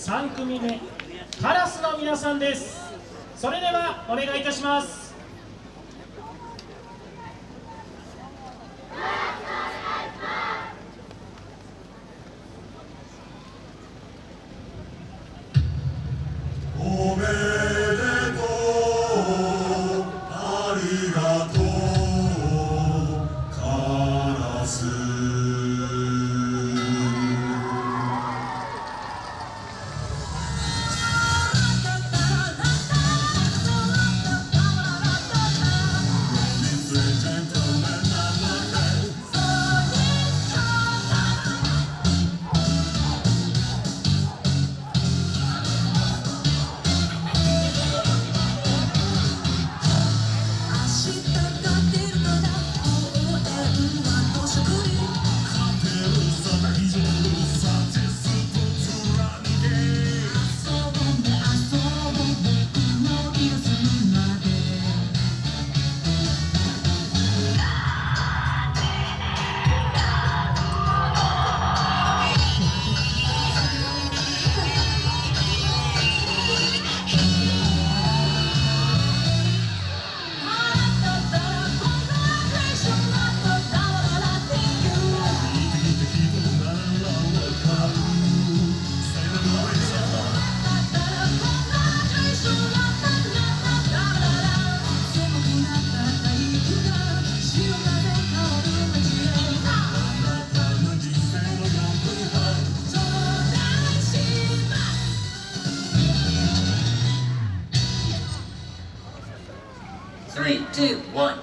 3組目カラスの皆さんです。それではお願いいたします。three, two, one.